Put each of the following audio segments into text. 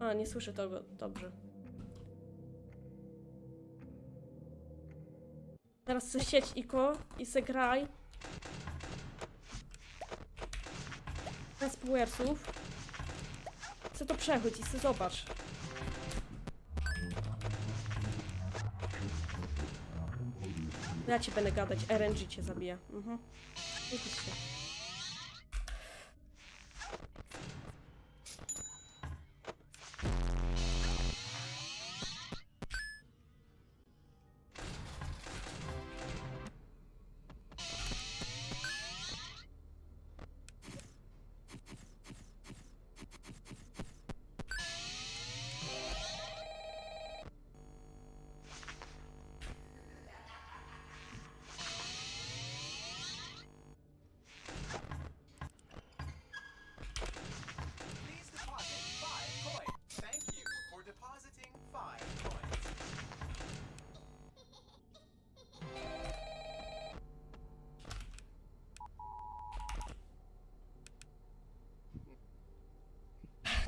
A, nie słyszę tego dobrze. Teraz se sieć Iko i se graj. Bez powersów. Chcę to przechodź i se zobacz. Ja ci będę gadać, RNG cię zabija. Mhm.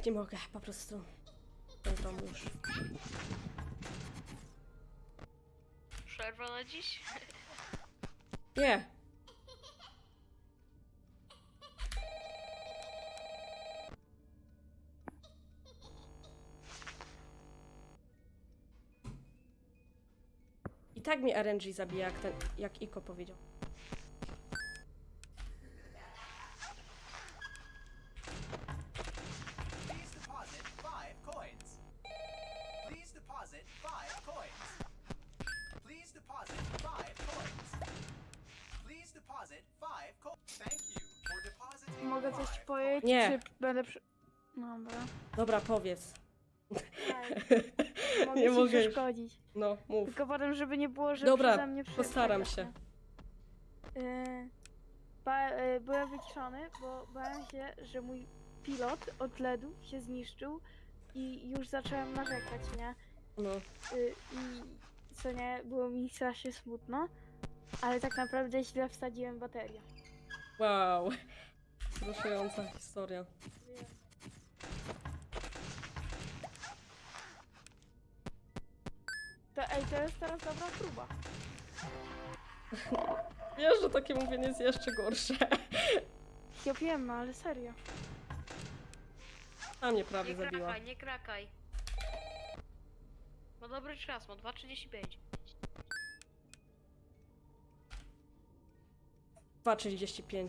Nie mogę, po prostu. Ten dom już. Przerwa na dziś? Nie! I tak mnie RNG zabija, jak, ten, jak Iko powiedział. Mogę coś powiedzieć, Nie. czy będę przy... Dobra. Dobra, powiedz. Mogę Nie ci mogę przeszkodzić. No, mów. Tylko potem, żeby nie było, że Dobra, przeze mnie przy- postaram się. ba, yy, byłem wyciszony, bo bałem się, że mój pilot od LEDu się zniszczył i już zacząłem narzekać, nie? No. Yy, I co nie, było mi strasznie smutno, ale tak naprawdę źle wsadziłem baterię. Wow. Wzruszająca historia. To, ej, to jest teraz dobra próba. Wiesz, że takie mówienie jest jeszcze gorsze. Ja wiem, no, ale serio. A mnie prawie Nie zabiła. krakaj, nie krakaj. Ma dobry czas, ma 2.35. 2,35.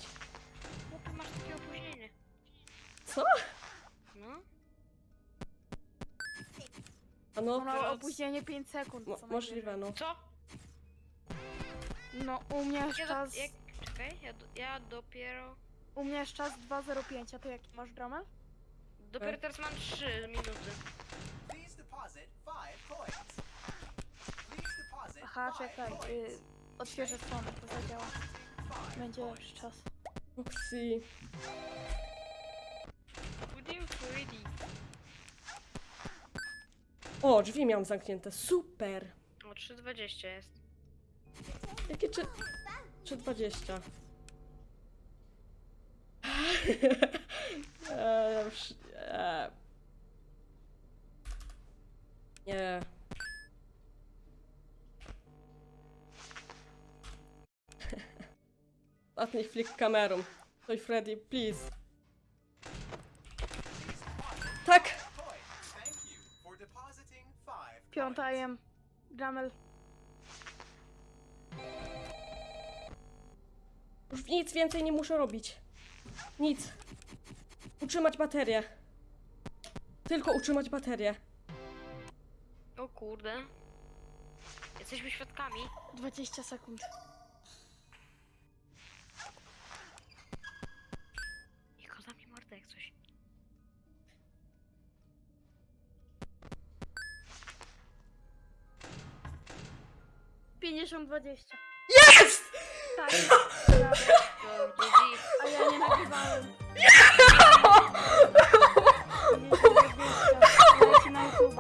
Co? No? A no, teraz- opóźnienie 5 sekund. mo co możliwe, no. Co? najwyżej. No, u mnie Ja czas, jak, czekaj, ja, do, ja dopiero... u mnie jest czas 2.05, a ty jaki masz dramel? Dopiero teraz mam 3 minuty. Please deposit five coins. Please deposit Aha, five czekaj, coins. y, otwierzę stronę, to zadziała. Five Będzie coins. lepszy czas. Oksy. O, drzwi miałam zamknięte. Super. O, 3.20 jest. Jakie czy... 3,20. Eee, już... Eee. Nie. Ostatni flick kamerą. Oj, Freddy, please. Piąta jem. Dramel. Już nic więcej nie muszę robić. Nic. Utrzymać baterię. Tylko utrzymać baterię. O kurde. Jesteśmy świadkami. 20 sekund. Niko, zamknij mordę jak coś. Pięćdziesiąt dwadzieścia. Jest! Tak. GG. A ja nie nagrywałem. Leci na YouTube.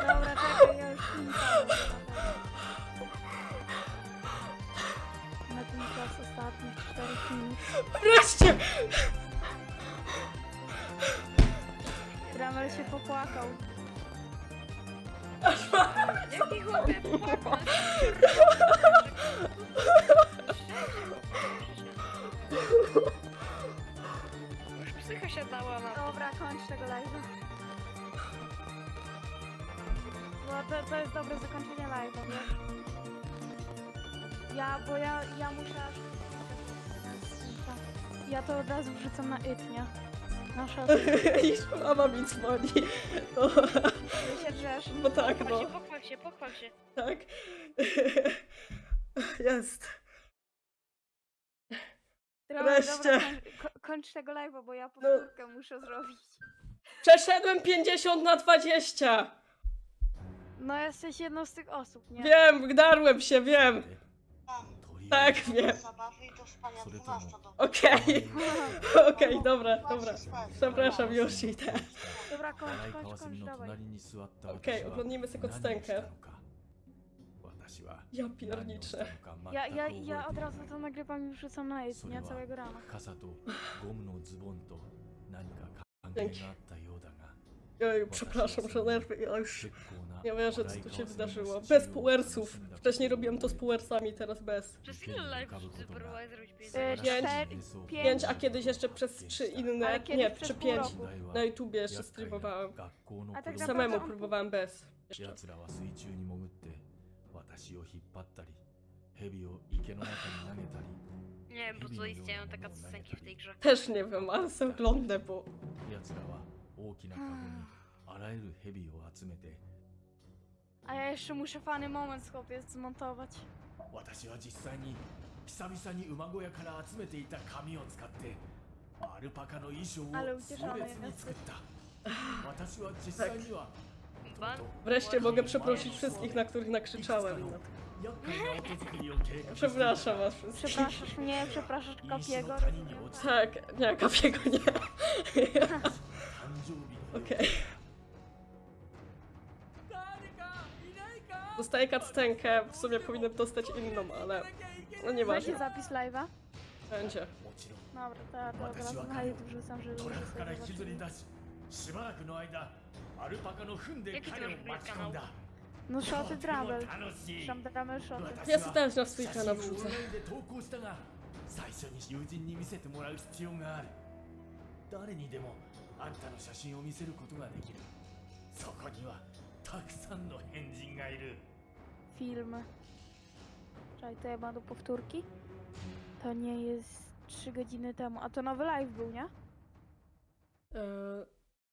Dobra, czekaj, ja już kończę. Na ten czas ostatnich 4 minut. Wreszcie! się popłakał. Jaki chłopie. Już psycha się dała na. Dobra, kończ tego live'a. Bo to, to jest dobre zakończenie live'a? Ja, bo ja, ja muszę. Ja to od razu wrzucam na it, nie? Na shot. I mama mi dzwoni. O, Ty się drzesz. bo tak, Pochwal no. się, pochwal się, pochwal się. Tak. Jest. Dobra, Wreszcie. dobra, kończ, ko- kończ tego live'a, bo ja powtórkę muszę zrobić. Przeszedłem 50 na 20. No jesteś jedną z tych osób, nie? Wiem, wdarłem się, wiem. Tak, wiem. Zabawy i do spania 12 do Okej. Okej, dobra, dobra. Przepraszam, już idę. Dobra, kończ, 洗い kończ, 川 kończ, 澄の dawaj. 隣に座った私 Okej, は oglądnijmy sobie 何を cutscenkę. したのか私は Ja 何をした pierniczę. のか Ja, 全 ja, く覚えてい ja ない od razu to nagrywam i wrzucam na it, それ nie? は Całego rana. 傘とゴムのズボンと何か関係があったようだが Oj, przepraszam, że nerwy, ja już 結構な nie wierzę, co 洗い tu 川 się 澄の wydarzyło. 土 Bez を puersów. 盗んだ Wcześniej robiłem to z puersami, teraz bez. Przez ile live próbowałeś zrobić pięć E, zajęć? Pięć. Pięć. Pięć, a kiedyś jeszcze przez trzy inne, Ale kiedyś nie, przez czy pół pięć. roku. Na YouTubie jeszcze streamowałem. A tak Samemu naprawdę- próbowałem bez. Jeszcze. 奴らは水中に潜って私を引っ張ったり蛇を池の中に投げたり Nie wiem, po co istnieją takie scenki w tej grze. Też nie wiem, ale sobie oglądam, bo 奴らは大きなカゴにあらゆる蛇を集めて A ja jeszcze muszę fany moment chłopiec zmontować. 私は実際に久々に馬小屋から集めていた紙を使ってアルパカの衣装をAle 壮 ucieszony 烈に jest. 作った私は実際には Ban? wreszcie mogę przeprosić wszystkich, na których nakrzyczałem. No. 厄介な音作りを計画して Przepraszam was wszystkich. Przepraszasz mnie, przepraszasz 石 Kapiego. の谷に落ちた Tak, nie, kapiego nie. 誕生 Dostaję cutscenkę, w sumie powinienem dostać inną, ale no Będzie nieważne. zapis live'a? Będzie. もちろん Dobra, to ja to od razu na YouTube wrzucam, żeby トラッ ludzie クから sobie 引きずり zobaczyli. 出ししばらくの間アルパカの糞で Jaki 彼を to 巻き込んだ No shoty とても Drabel. 楽しい Tam Drabel shoty. 私 Ja は sobie też na swój 写 kanał 真を wrzucę. オンラインで投稿したが最初に友人に見せてもらう必要がある誰にでもあんたの写真を見せることができるそこには たくさんの変人がいる Filmy. Czekaj, to ja mam do powtórki? To nie jest 3 godziny temu. A to nowy live był, nie? Eee,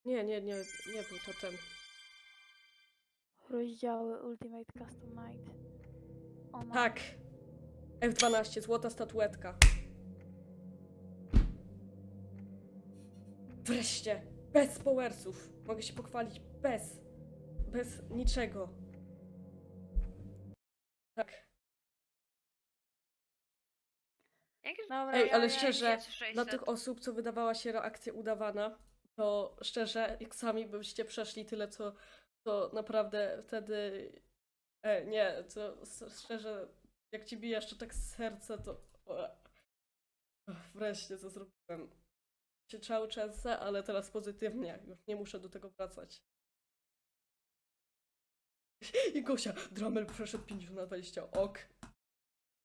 nie, nie, nie, nie był to ten. Rozdziały Ultimate Custom Night. Ona. Tak. F12, złota statuetka. Wreszcie, bez powersów. Mogę się pochwalić bez. bez niczego. Tak. Dobra, Ej, ale szczerze, Dla tych osób, co wydawała się reakcja udawana, to szczerze, jak sami byście przeszli tyle, co, to naprawdę wtedy. E, nie, to s- szczerze, jak ci bije jeszcze tak serce, to. o, Wreszcie co zrobiłem. Cały czas, ale teraz pozytywnie. Już nie muszę do tego wracać. I Gosia, Dramel przeszedł 50 na 20. Ok.